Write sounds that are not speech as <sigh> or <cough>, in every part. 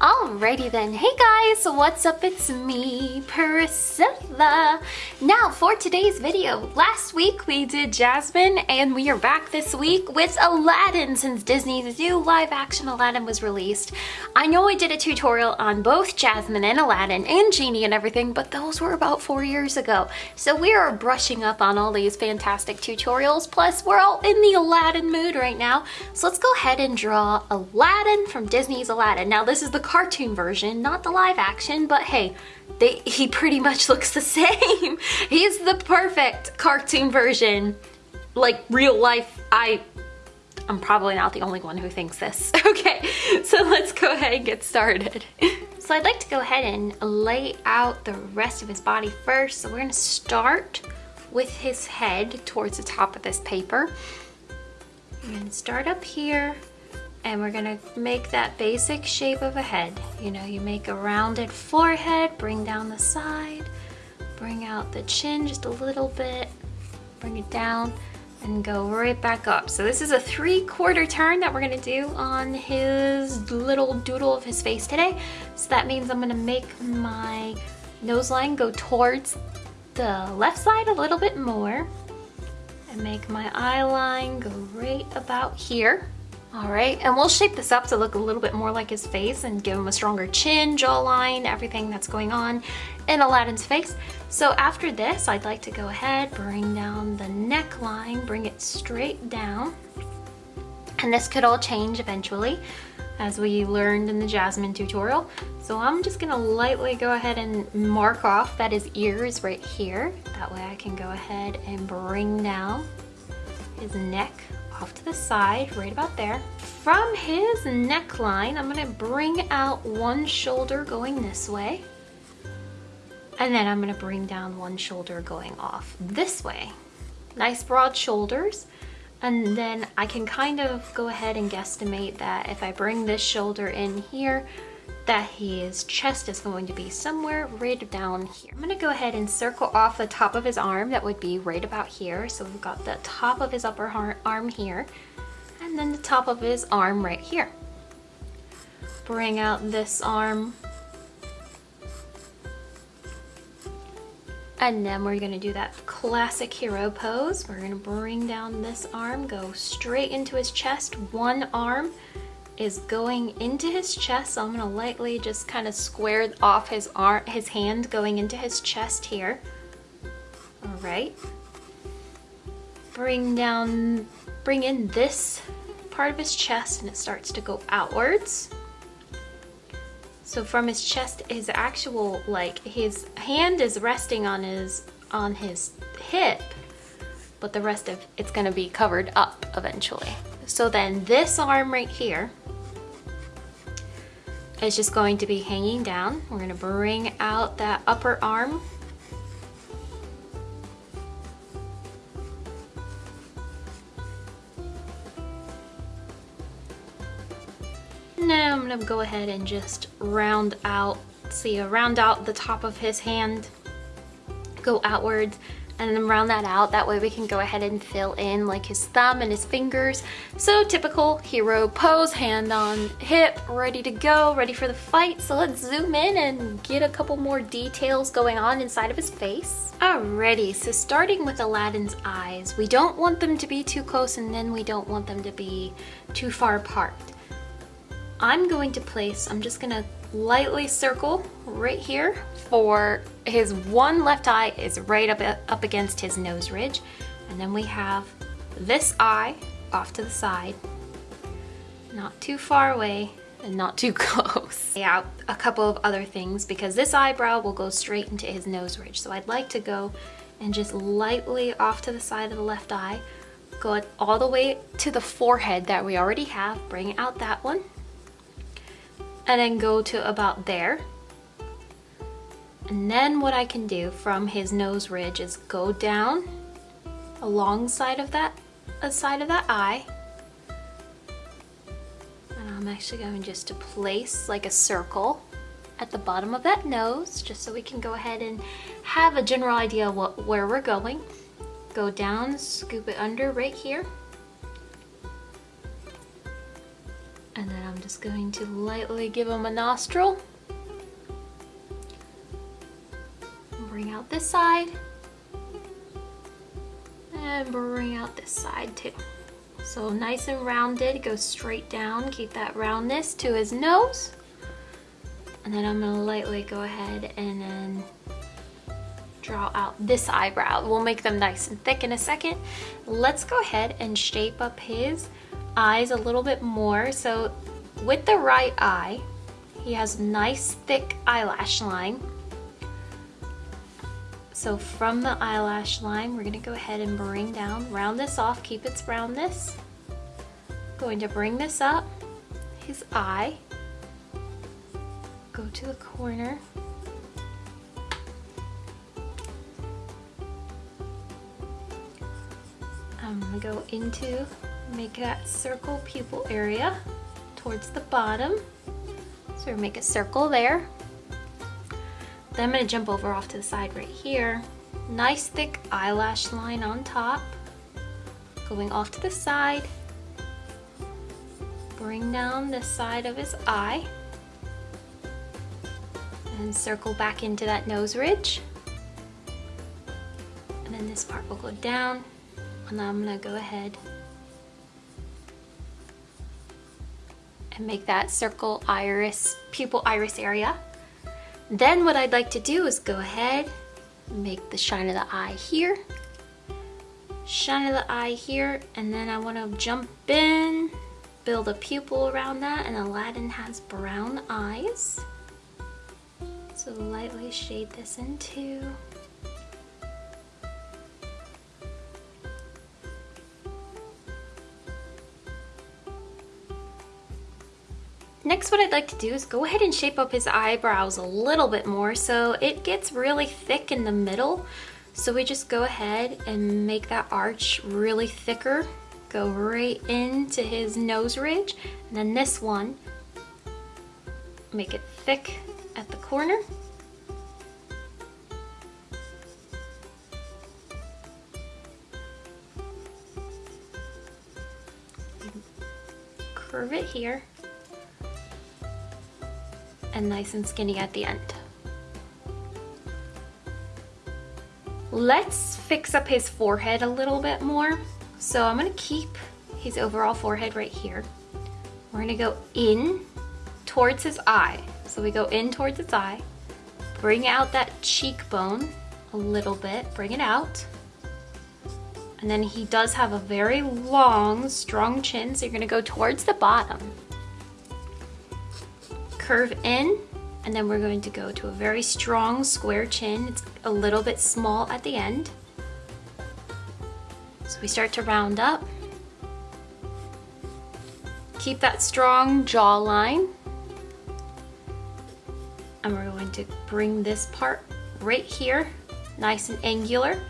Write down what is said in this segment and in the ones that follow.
Alrighty then. Hey guys, what's up? It's me, Priscilla. Now for today's video, last week we did Jasmine and we are back this week with Aladdin since Disney's new live action Aladdin was released. I know I did a tutorial on both Jasmine and Aladdin and Genie and everything, but those were about four years ago. So we are brushing up on all these fantastic tutorials. Plus we're all in the Aladdin mood right now. So let's go ahead and draw Aladdin from Disney's Aladdin. Now this is the cartoon version, not the live action, but hey, they, <laughs> he pretty much looks the <laughs> same. He's the perfect cartoon version. Like real life, I, I'm probably not the only one who thinks this. <laughs> Okay, so let's go ahead and get started. So I'd like to go ahead and lay out the rest of his body first. So we're gonna start with his head towards the top of this paper. Gonna start up here and we're gonna make that basic shape of a head. You know, you make a rounded forehead, bring down the side, bring out the chin just a little bit, bring it down, and go right back up. So this is a three quarter turn that we're gonna do on his little doodle of his face today. So that means I'm gonna make my nose line go towards the left side a little bit more and make my eye line go right about here. All right, and we'll shape this up to look a little bit more like his face and give him a stronger chin, jawline, everything that's going on in Aladdin's face. So after this, I'd like to go ahead, bring down the neckline, bring it straight down. And this could all change eventually as we learned in the Jasmine tutorial. So I'm just gonna lightly go ahead and mark off that his ear is right here. That way I can go ahead and bring down his neck off to the side, right about there. From his neckline, I'm gonna bring out one shoulder going this way. And then I'm gonna bring down one shoulder going off this way. Nice broad shoulders. And then I can kind of go ahead and guesstimate that if I bring this shoulder in here, that his chest is going to be somewhere right down here. I'm gonna go ahead and circle off the top of his arm. That would be right about here. So we've got the top of his upper arm here and then the top of his arm right here. Bring out this arm. And then we're gonna do that classic hero pose. We're gonna bring down this arm, go straight into his chest, one arm, is going into his chest. So I'm gonna lightly just kind of square off his arm, his hand going into his chest here. All right. Bring down, bring in this part of his chest and it starts to go outwards. So from his chest, his actual, like his hand is resting on his, on his hip, but the rest of it's gonna be covered up eventually. So then this arm right here is just going to be hanging down. We're gonna bring out that upper arm. Now I'm gonna go ahead and just round out, see, round out the top of his hand, go outwards, and then round that out. That way we can go ahead and fill in like his thumb and his fingers. So typical hero pose, hand on hip, ready to go, ready for the fight. So let's zoom in and get a couple more details going on inside of his face. Alrighty, so starting with Aladdin's eyes, we don't want them to be too close and then we don't want them to be too far apart. I'm going to place, I'm just gonna lightly circle right here for his one left eye is right up, up against his nose ridge. And then we have this eye off to the side, not too far away and not too <laughs> close. Out a couple of other things because this eyebrow will go straight into his nose ridge. So I'd like to go and just lightly off to the side of the left eye, go all the way to the forehead that we already have, bring out that one and then go to about there. And then what I can do from his nose ridge is go down alongside of that uh, side of that eye. And I'm actually going just to place like a circle at the bottom of that nose just so we can go ahead and have a general idea of what, where we're going. Go down, scoop it under right here. And then I'm just going to lightly give him a nostril. Out this side. And bring out this side too. So nice and rounded, go straight down, keep that roundness to his nose. And then I'm gonna lightly go ahead and then draw out this eyebrow. We'll make them nice and thick in a second. Let's go ahead and shape up his eyes a little bit more. So with the right eye, he has nice thick eyelash line. So from the eyelash line, we're gonna go ahead and bring down, round this off, keep its roundness. Going to bring this up, his eye, go to the corner, I'm gonna go into, make that circle pupil area towards the bottom. So make a circle there. Then I'm gonna jump over off to the side right here. Nice thick eyelash line on top. Going off to the side. Bring down the side of his eye. And circle back into that nose ridge. And then this part will go down and I'm gonna go ahead and make that circle iris, pupil iris area. Then what I'd like to do is go ahead, make the shine of the eye here, shine of the eye here, and then I wanna jump in, build a pupil around that, and Aladdin has brown eyes. So lightly shade this in Next what I'd like to do is go ahead and shape up his eyebrows a little bit more so it gets really thick in the middle. So we just go ahead and make that arch really thicker. Go right into his nose ridge. And then this one, make it thick at the corner. Curve it here and nice and skinny at the end. Let's fix up his forehead a little bit more. So I'm gonna keep his overall forehead right here. We're gonna go in towards his eye. So we go in towards his eye, bring out that cheekbone a little bit, bring it out. And then he does have a very long, strong chin, so you're gonna go towards the bottom curve in and then we're going to go to a very strong square chin. It's a little bit small at the end. So we start to round up. Keep that strong jawline. And we're going to bring this part right here, nice and angular.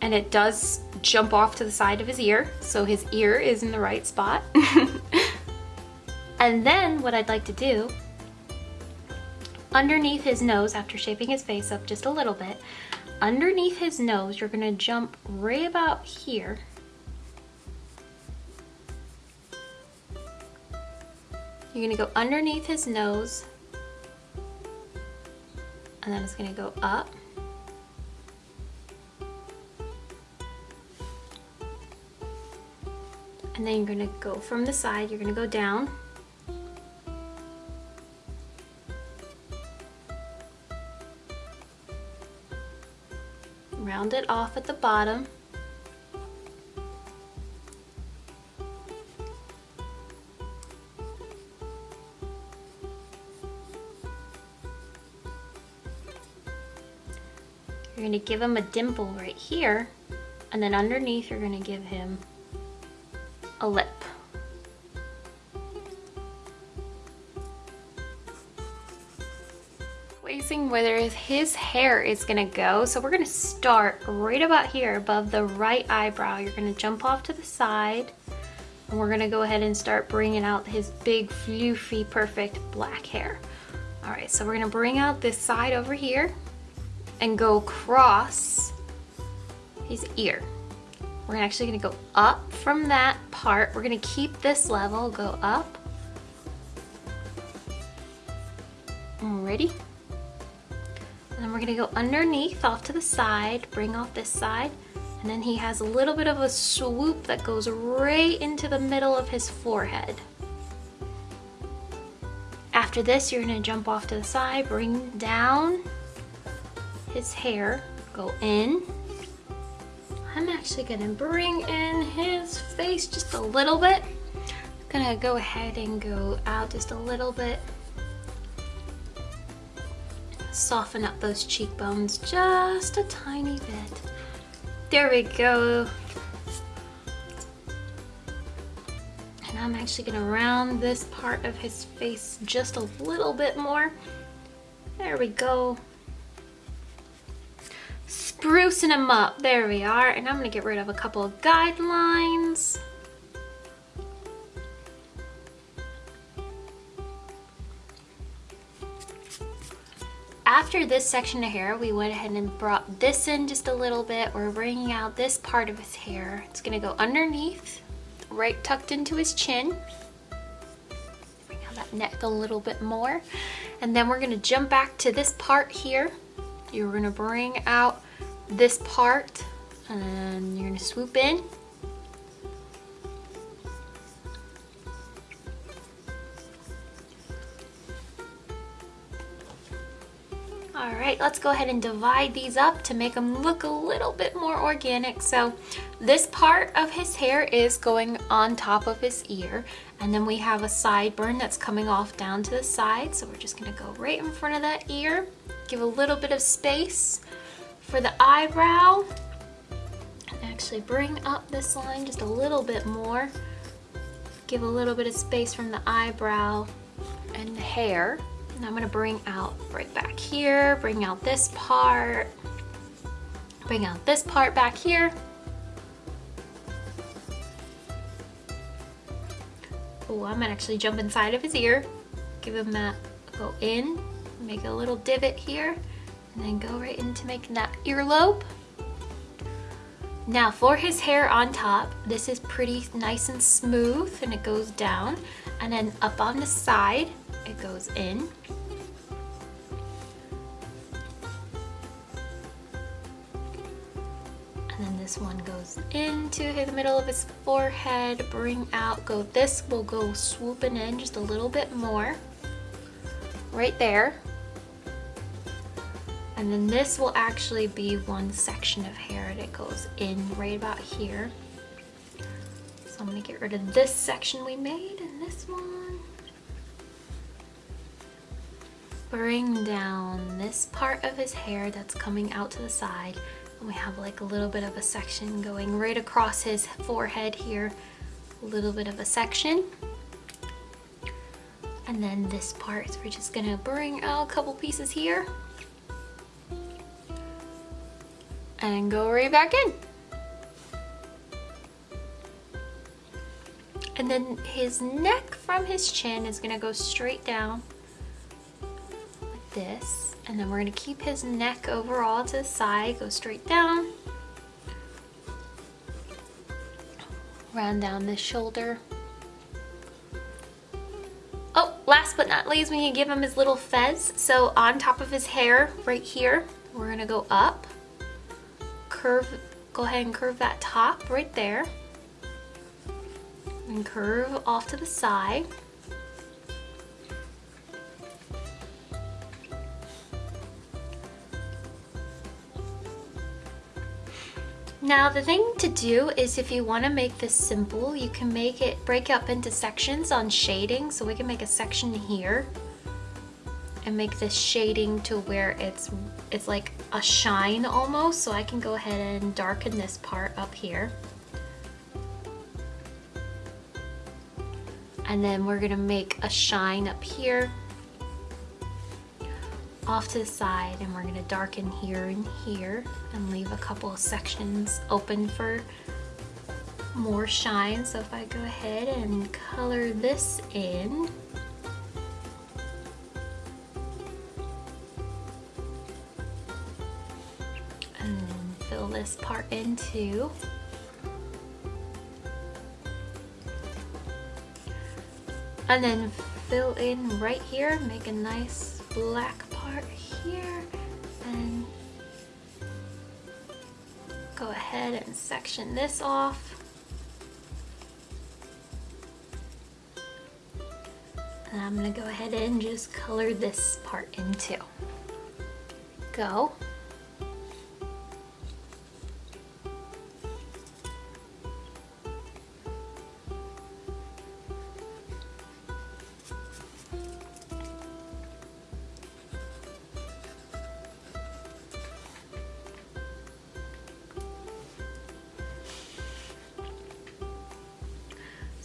And it does jump off to the side of his ear, so his ear is in the right spot. <laughs> and then what I'd like to do underneath his nose, after shaping his face up just a little bit, underneath his nose, you're gonna jump right about here. You're gonna go underneath his nose, and then it's gonna go up. And then you're gonna go from the side, you're gonna go down. Round it off at the bottom. You're going to give him a dimple right here, and then underneath you're going to give him a lip. Placing where his hair is gonna go. So we're gonna start right about here above the right eyebrow. You're gonna jump off to the side and we're gonna go ahead and start bringing out his big, floofy, perfect black hair. All right, so we're gonna bring out this side over here and go across his ear. We're actually gonna go up from that part. We're gonna keep this level, go up, mm, Ready? And then we're gonna go underneath off to the side, bring off this side, and then he has a little bit of a swoop that goes right into the middle of his forehead. After this, you're gonna jump off to the side, bring down his hair, go in. I'm actually gonna bring in his face just a little bit. I'm gonna go ahead and go out just a little bit. Soften up those cheekbones just a tiny bit. There we go. And I'm actually gonna round this part of his face just a little bit more. There we go. Sprucing him up, there we are. And I'm gonna get rid of a couple of guidelines. After this section of hair, we went ahead and brought this in just a little bit. We're bringing out this part of his hair. It's gonna go underneath, right tucked into his chin. Bring out that neck a little bit more. And then we're gonna jump back to this part here. You're gonna bring out this part and you're gonna swoop in All right, let's go ahead and divide these up to make them look a little bit more organic. So this part of his hair is going on top of his ear. And then we have a sideburn that's coming off down to the side. So we're just gonna go right in front of that ear. Give a little bit of space for the eyebrow. And actually bring up this line just a little bit more. Give a little bit of space from the eyebrow and the hair. And I'm gonna bring out right back here, bring out this part, bring out this part back here. Oh, I'm gonna actually jump inside of his ear, give him that, go in, make a little divot here, and then go right into making that earlobe. Now for his hair on top, this is pretty nice and smooth and it goes down. And then up on the side, it goes in. And then this one goes into the middle of his forehead, bring out, go, this will go swooping in just a little bit more, right there. And then this will actually be one section of hair that goes in right about here. So I'm gonna get rid of this section we made and this one bring down this part of his hair that's coming out to the side. And we have like a little bit of a section going right across his forehead here. A little bit of a section. And then this part we're just gonna bring out a couple pieces here. And go right back in. And then his neck from his chin is gonna go straight down this and then we're going to keep his neck overall to the side go straight down. Round down this shoulder. Oh last but not least we to give him his little fez. So on top of his hair right here we're going to go up. Curve go ahead and curve that top right there. And curve off to the side Now the thing to do is if you want to make this simple, you can make it break up into sections on shading. So we can make a section here and make this shading to where it's it's like a shine almost. So I can go ahead and darken this part up here. And then we're gonna make a shine up here off to the side and we're gonna darken here and here and leave a couple of sections open for more shine. So if I go ahead and color this in, and then fill this part in too. And then fill in right here, make a nice black here and go ahead and section this off. And I'm gonna go ahead and just color this part in too. Go.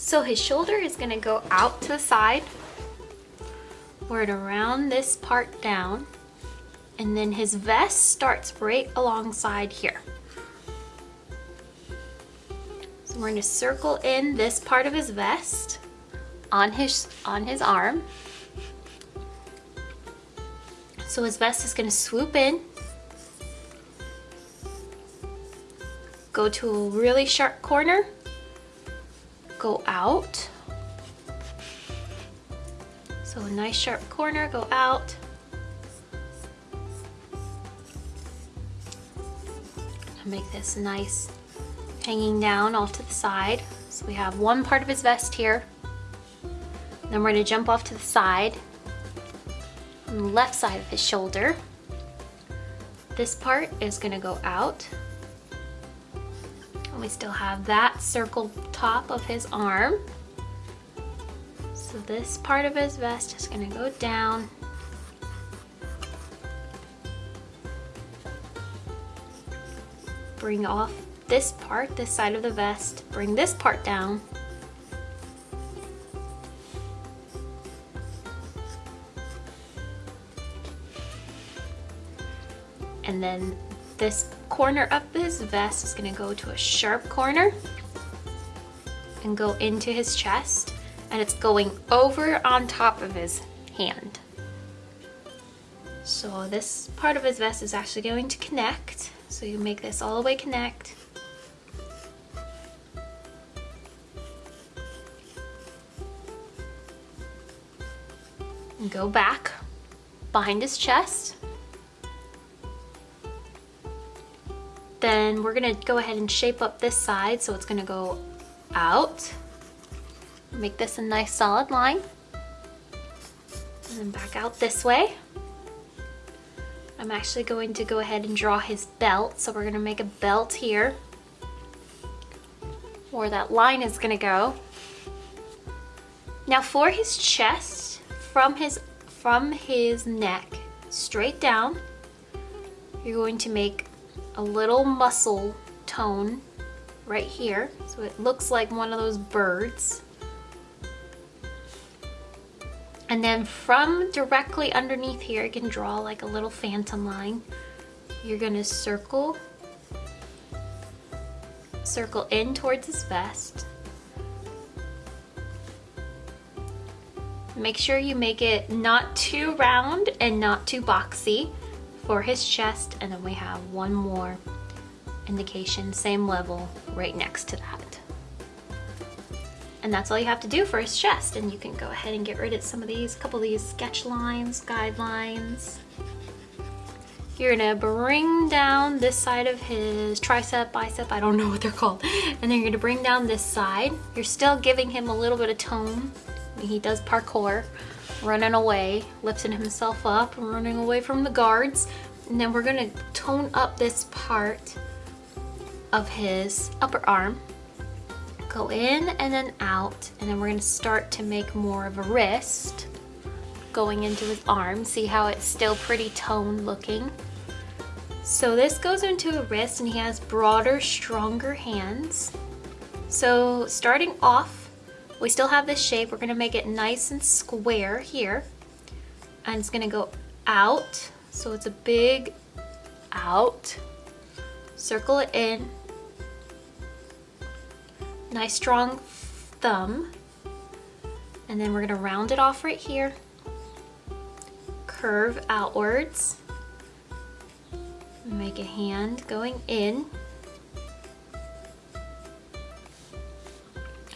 So his shoulder is gonna go out to the side, word around this part down, and then his vest starts right alongside here. So we're gonna circle in this part of his vest on his, on his arm. So his vest is gonna swoop in, go to a really sharp corner, go out. So a nice sharp corner, go out. make this nice hanging down off to the side. So we have one part of his vest here. Then we're gonna jump off to the side, on the left side of his shoulder. This part is gonna go out we still have that circle top of his arm. So this part of his vest is gonna go down. Bring off this part, this side of the vest, bring this part down. And then this corner of his vest is gonna go to a sharp corner and go into his chest and it's going over on top of his hand. So this part of his vest is actually going to connect. So you make this all the way connect. And go back behind his chest. Then we're gonna go ahead and shape up this side so it's gonna go out. Make this a nice solid line. And then back out this way. I'm actually going to go ahead and draw his belt. So we're gonna make a belt here where that line is gonna go. Now for his chest, from his, from his neck, straight down, you're going to make a little muscle tone right here. So it looks like one of those birds. And then from directly underneath here, you can draw like a little phantom line. You're gonna circle, circle in towards his vest. Make sure you make it not too round and not too boxy for his chest and then we have one more indication, same level right next to that. And that's all you have to do for his chest and you can go ahead and get rid of some of these, a couple of these sketch lines, guidelines. You're gonna bring down this side of his tricep, bicep, I don't know what they're called. And then you're gonna bring down this side. You're still giving him a little bit of tone. He does parkour running away, lifting himself up and running away from the guards. And then we're gonna tone up this part of his upper arm. Go in and then out, and then we're gonna start to make more of a wrist going into his arm. See how it's still pretty toned looking. So this goes into a wrist and he has broader, stronger hands. So starting off we still have this shape. We're gonna make it nice and square here. And it's gonna go out. So it's a big out. Circle it in. Nice strong thumb. And then we're gonna round it off right here. Curve outwards. Make a hand going in.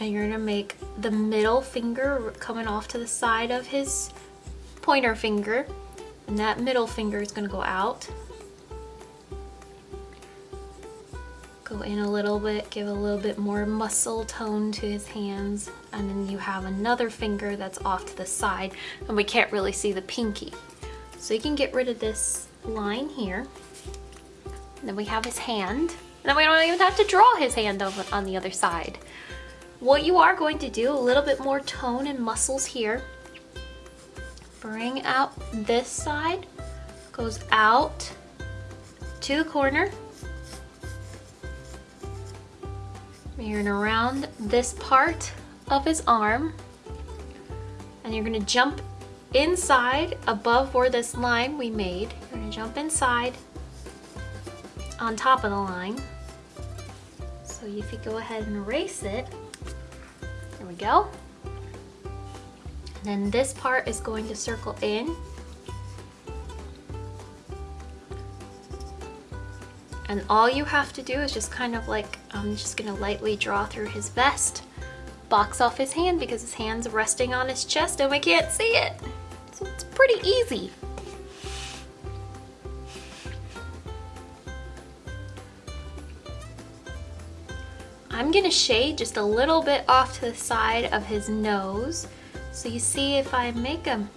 And you're gonna make the middle finger coming off to the side of his pointer finger And that middle finger is gonna go out. Go in a little bit, give a little bit more muscle tone to his hands. And then you have another finger that's off to the side and we can't really see the pinky. So you can get rid of this line here. And then we have his hand. And then we don't even have to draw his hand on the other side. What you are going to do, a little bit more tone and muscles here. Bring out this side, goes out to the corner. You're gonna round this part of his arm and you're gonna jump inside above where this line we made. You're gonna jump inside on top of the line. So if you go ahead and erase it, we go. And then this part is going to circle in. And all you have to do is just kind of like, I'm just gonna lightly draw through his vest, box off his hand because his hand's resting on his chest and we can't see it. So it's pretty easy. Gonna shade just a little bit off to the side of his nose. So you see if I make them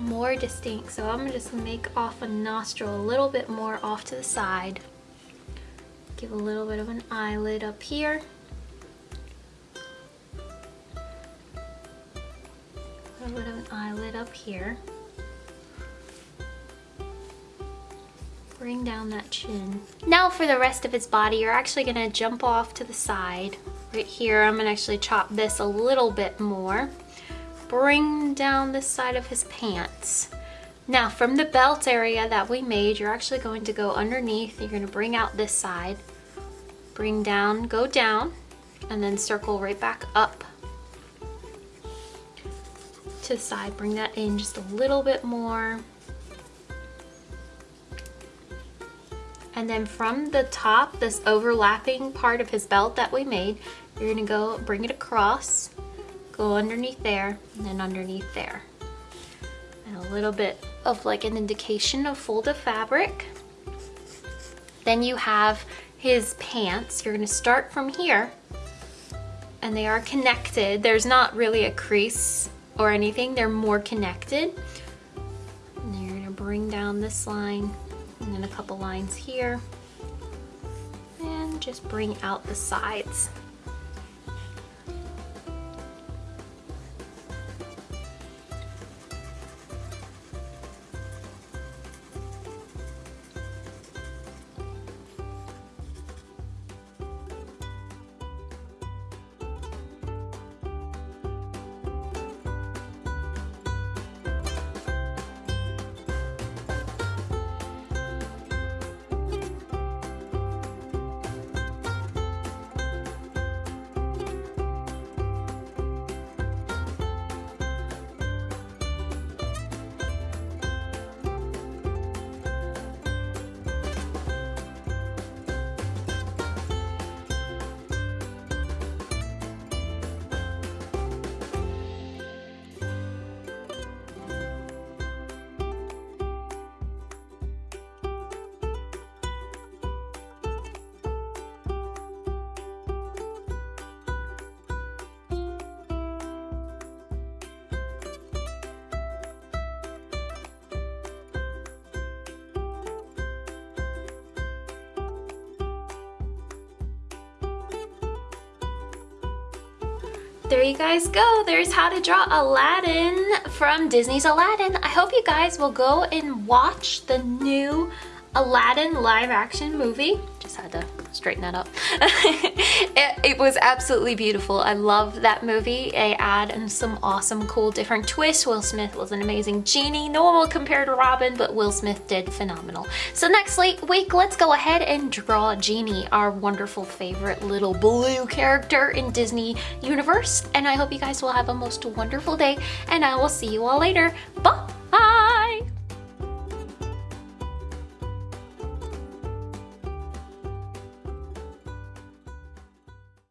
more distinct. So I'm gonna just make off a nostril a little bit more off to the side. Give a little bit of an eyelid up here. A little bit of an eyelid up here. Bring down that chin. Now for the rest of his body, you're actually gonna jump off to the side. Right here, I'm gonna actually chop this a little bit more. Bring down this side of his pants. Now from the belt area that we made, you're actually going to go underneath. You're gonna bring out this side. Bring down, go down, and then circle right back up to the side. Bring that in just a little bit more. And then from the top, this overlapping part of his belt that we made, you're gonna go bring it across, go underneath there, and then underneath there. And a little bit of like an indication of fold of fabric. Then you have his pants. You're gonna start from here and they are connected. There's not really a crease or anything. They're more connected. And you're gonna bring down this line and then a couple lines here and just bring out the sides. There you guys go. There's how to draw Aladdin from Disney's Aladdin. I hope you guys will go and watch the new Aladdin live action movie. Just had to straighten that up. <laughs> it, it, was absolutely beautiful. I love that movie. They add some awesome, cool, different twists. Will Smith was an amazing genie. No one will compare to Robin, but Will Smith did phenomenal. So next week, let's go ahead and draw Genie, our wonderful favorite little blue character in Disney universe. And I hope you guys will have a most wonderful day, and I will see you all later. Bye!